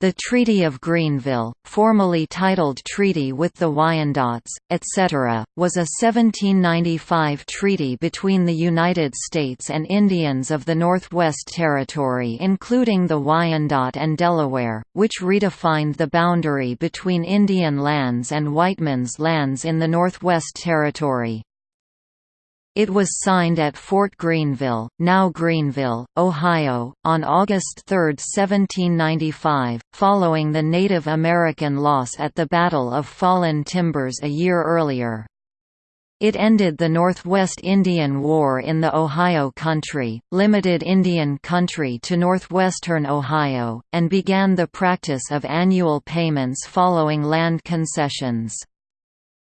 The Treaty of Greenville, formally titled Treaty with the Wyandots, etc., was a 1795 treaty between the United States and Indians of the Northwest Territory including the Wyandot and Delaware, which redefined the boundary between Indian lands and Whitemen's lands in the Northwest Territory. It was signed at Fort Greenville, now Greenville, Ohio, on August 3, 1795, following the Native American loss at the Battle of Fallen Timbers a year earlier. It ended the Northwest Indian War in the Ohio Country, limited Indian country to northwestern Ohio, and began the practice of annual payments following land concessions.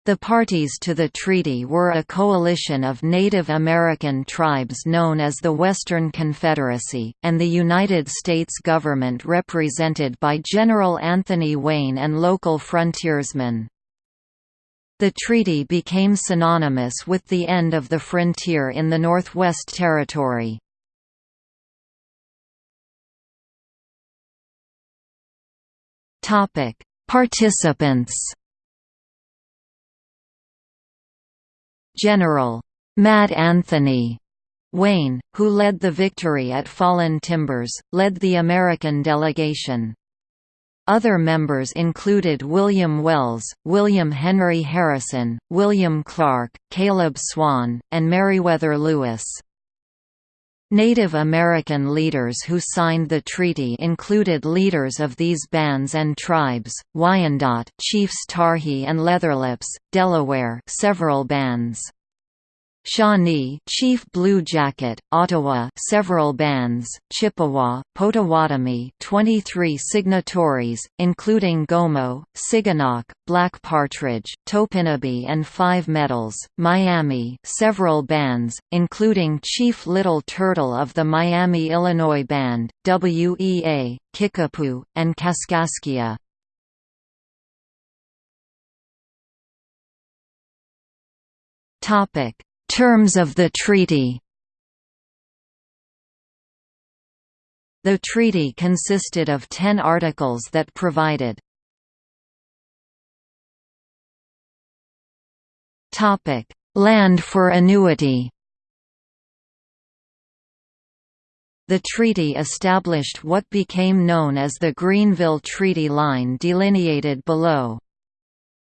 The parties to the treaty were a coalition of Native American tribes known as the Western Confederacy, and the United States government represented by General Anthony Wayne and local frontiersmen. The treaty became synonymous with the end of the frontier in the Northwest Territory. Participants General Mad Anthony Wayne, who led the victory at Fallen Timbers, led the American delegation. Other members included William Wells, William Henry Harrison, William Clark, Caleb Swan, and Meriwether Lewis. Native American leaders who signed the treaty included leaders of these bands and tribes, Wyandot chiefs Tarhe and Leatherlips, Delaware several bands. Shawnee Chief Blue Jacket, Ottawa several bands, Chippewa, Potawatomi 23 signatories, including Gomo, Siganok, Black Partridge, Topinabee and Five Medals, Miami several bands, including Chief Little Turtle of the Miami Illinois Band, WEA, Kickapoo, and Kaskaskia. Topic Terms of the treaty The treaty consisted of ten articles that provided Land for annuity The treaty established what became known as the Greenville Treaty Line delineated below.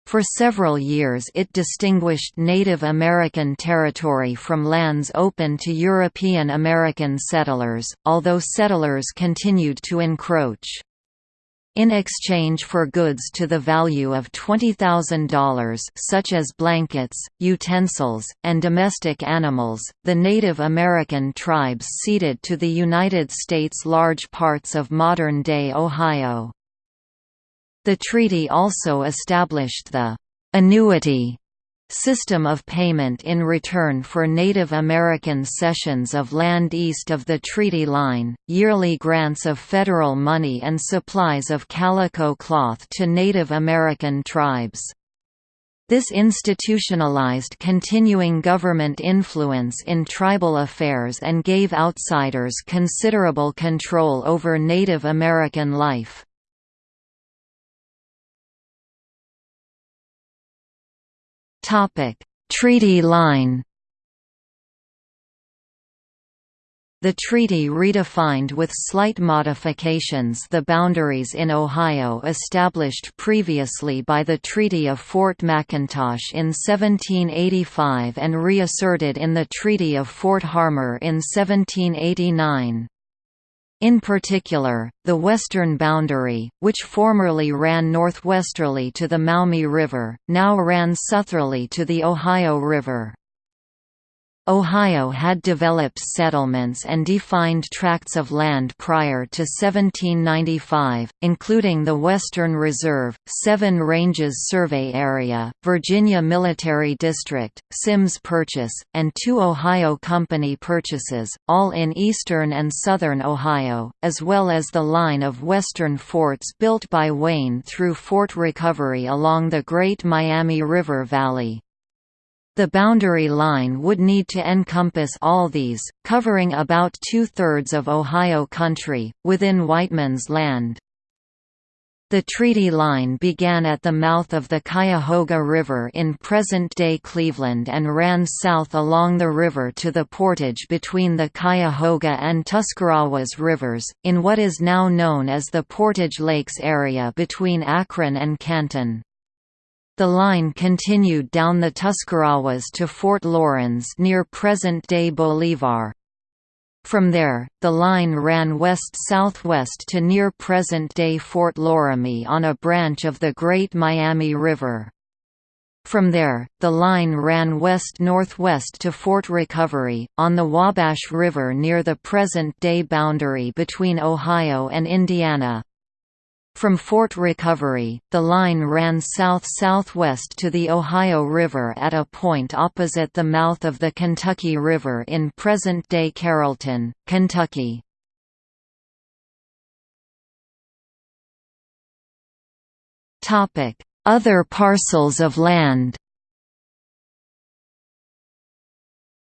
For several years it distinguished Native American territory from lands open to European American settlers, although settlers continued to encroach. In exchange for goods to the value of $20,000 such as blankets, utensils, and domestic animals, the Native American tribes ceded to the United States large parts of modern-day Ohio. The treaty also established the «annuity» system of payment in return for Native American cessions of land east of the treaty line, yearly grants of federal money and supplies of calico cloth to Native American tribes. This institutionalized continuing government influence in tribal affairs and gave outsiders considerable control over Native American life. Topic: Treaty line. The treaty redefined with slight modifications the boundaries in Ohio established previously by the Treaty of Fort McIntosh in 1785 and reasserted in the Treaty of Fort Harmar in 1789. In particular, the western boundary, which formerly ran northwesterly to the Maumee River, now ran southerly to the Ohio River. Ohio had developed settlements and defined tracts of land prior to 1795, including the Western Reserve, Seven Ranges Survey Area, Virginia Military District, Symmes Purchase, and two Ohio Company purchases, all in eastern and southern Ohio, as well as the line of western forts built by Wayne through Fort Recovery along the Great Miami River Valley. The boundary line would need to encompass all these, covering about two-thirds of Ohio country, within Whiteman's Land. The treaty line began at the mouth of the Cuyahoga River in present-day Cleveland and ran south along the river to the portage between the Cuyahoga and Tuscarawas rivers, in what is now known as the Portage Lakes area between Akron and Canton. The line continued down the Tuscarawas to Fort Laurens near present-day Bolivar. From there, the line ran west-southwest to near present-day Fort Loramie on a branch of the Great Miami River. From there, the line ran west-northwest to Fort Recovery, on the Wabash River near the present-day boundary between Ohio and Indiana. From Fort Recovery, the line ran south-southwest to the Ohio River at a point opposite the mouth of the Kentucky River in present-day Carrollton, Kentucky. Other parcels of land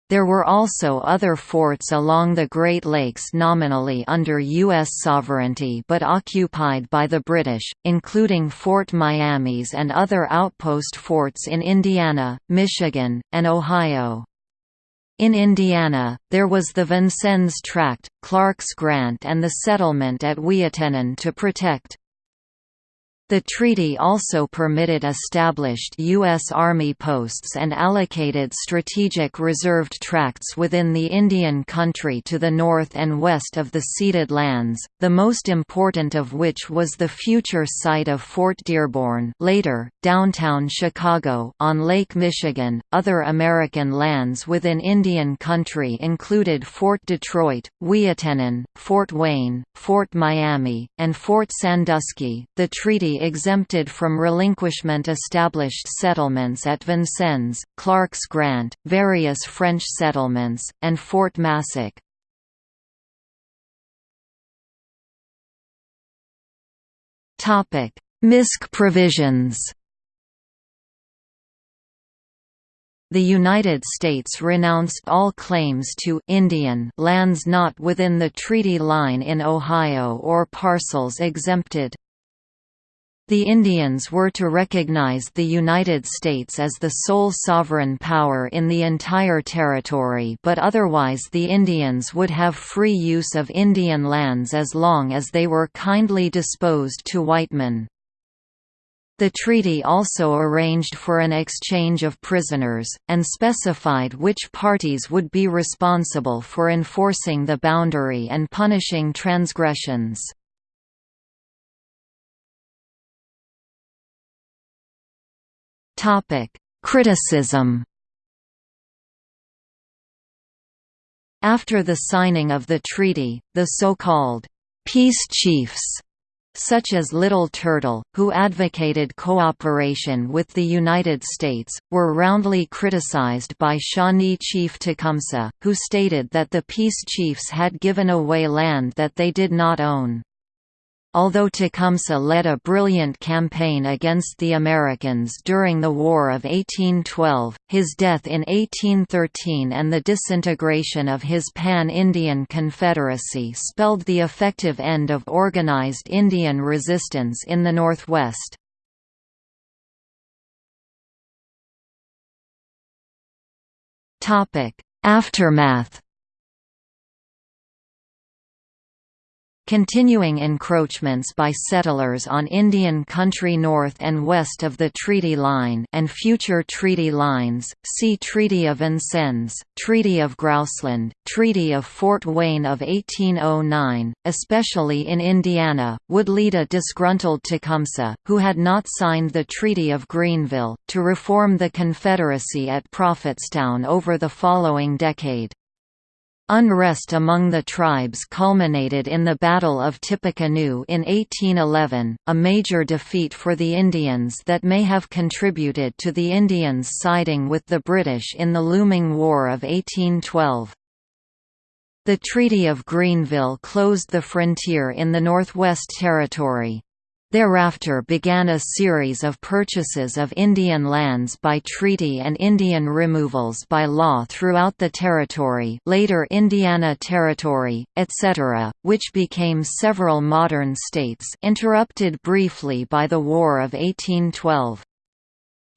There were also other forts along the Great Lakes nominally under U.S. sovereignty but occupied by the British, including Fort Miamis and other outpost forts in Indiana, Michigan, and Ohio. In Indiana, there was the Vincennes Tract, Clark's Grant and the settlement at Ouiatenon to protect, the treaty also permitted established U.S. Army posts and allocated strategic reserved tracts within the Indian country to the north and west of the ceded lands, the most important of which was the future site of Fort Dearborn later, downtown Chicago on Lake Michigan. Other American lands within Indian country included Fort Detroit, Ouiatenon, Fort Wayne, Fort Miami, and Fort Sandusky. The treaty exempted from relinquishment established settlements at Vincennes, Clark's Grant, various French settlements, and Fort Massac. MISC provisions The United States renounced all claims to Indian lands not within the treaty line in Ohio or parcels exempted. The Indians were to recognize the United States as the sole sovereign power in the entire territory but otherwise the Indians would have free use of Indian lands as long as they were kindly disposed to white men. The treaty also arranged for an exchange of prisoners, and specified which parties would be responsible for enforcing the boundary and punishing transgressions. Topic: Criticism. After the signing of the treaty, the so-called peace chiefs such as Little Turtle, who advocated cooperation with the United States, were roundly criticized by Shawnee Chief Tecumseh, who stated that the peace chiefs had given away land that they did not own. Although Tecumseh led a brilliant campaign against the Americans during the War of 1812, his death in 1813 and the disintegration of his Pan-Indian Confederacy spelled the effective end of organized Indian resistance in the Northwest. Aftermath Continuing encroachments by settlers on Indian country north and west of the treaty line and future treaty lines, see Treaty of Vincennes, Treaty of Grouseland, Treaty of Fort Wayne of 1809, especially in Indiana, would lead a disgruntled Tecumseh, who had not signed the Treaty of Greenville, to reform the Confederacy at Prophetstown over the following decade. Unrest among the tribes culminated in the Battle of Tippecanoe in 1811, a major defeat for the Indians that may have contributed to the Indians siding with the British in the looming War of 1812. The Treaty of Greenville closed the frontier in the Northwest Territory. Thereafter began a series of purchases of Indian lands by treaty and Indian removals by law throughout the territory later Indiana Territory, etc., which became several modern states interrupted briefly by the War of 1812.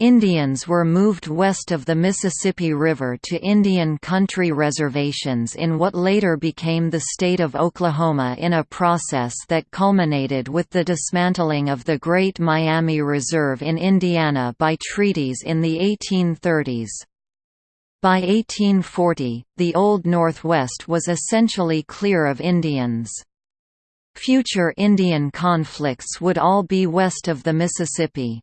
Indians were moved west of the Mississippi River to Indian country reservations in what later became the state of Oklahoma in a process that culminated with the dismantling of the Great Miami Reserve in Indiana by treaties in the 1830s. By 1840, the Old Northwest was essentially clear of Indians. Future Indian conflicts would all be west of the Mississippi.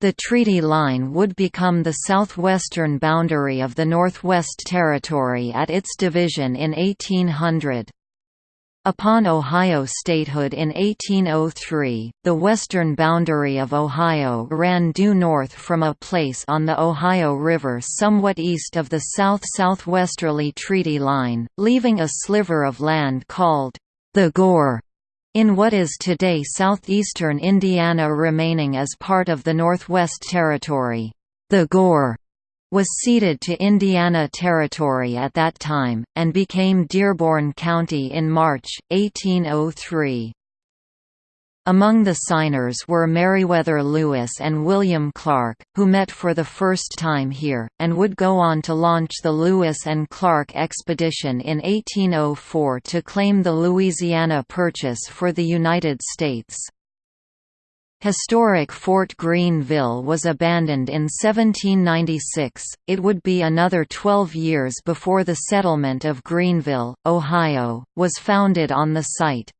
The treaty line would become the southwestern boundary of the Northwest Territory at its division in 1800. Upon Ohio statehood in 1803, the western boundary of Ohio ran due north from a place on the Ohio River somewhat east of the south-southwesterly treaty line, leaving a sliver of land called the Gore in what is today southeastern Indiana remaining as part of the Northwest Territory. The Gore was ceded to Indiana Territory at that time, and became Dearborn County in March, 1803. Among the signers were Meriwether Lewis and William Clark, who met for the first time here, and would go on to launch the Lewis and Clark expedition in 1804 to claim the Louisiana Purchase for the United States. Historic Fort Greenville was abandoned in 1796, it would be another 12 years before the settlement of Greenville, Ohio, was founded on the site.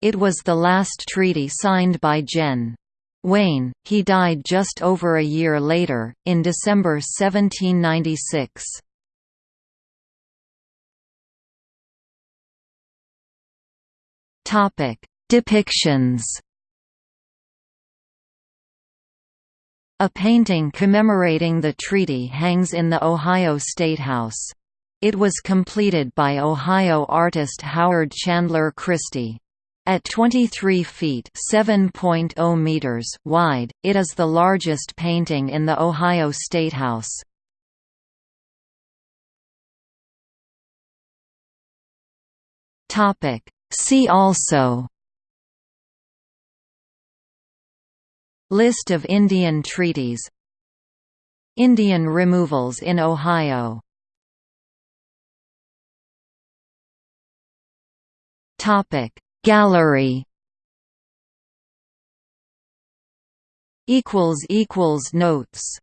It was the last treaty signed by Gen. Wayne, he died just over a year later, in December 1796. Depictions A painting commemorating the treaty hangs in the Ohio Statehouse. It was completed by Ohio artist Howard Chandler Christie. At 23 feet (7.0 meters) wide, it is the largest painting in the Ohio Statehouse. Topic. See also. List of Indian treaties. Indian removals in Ohio. Topic Gallery. Equals equals notes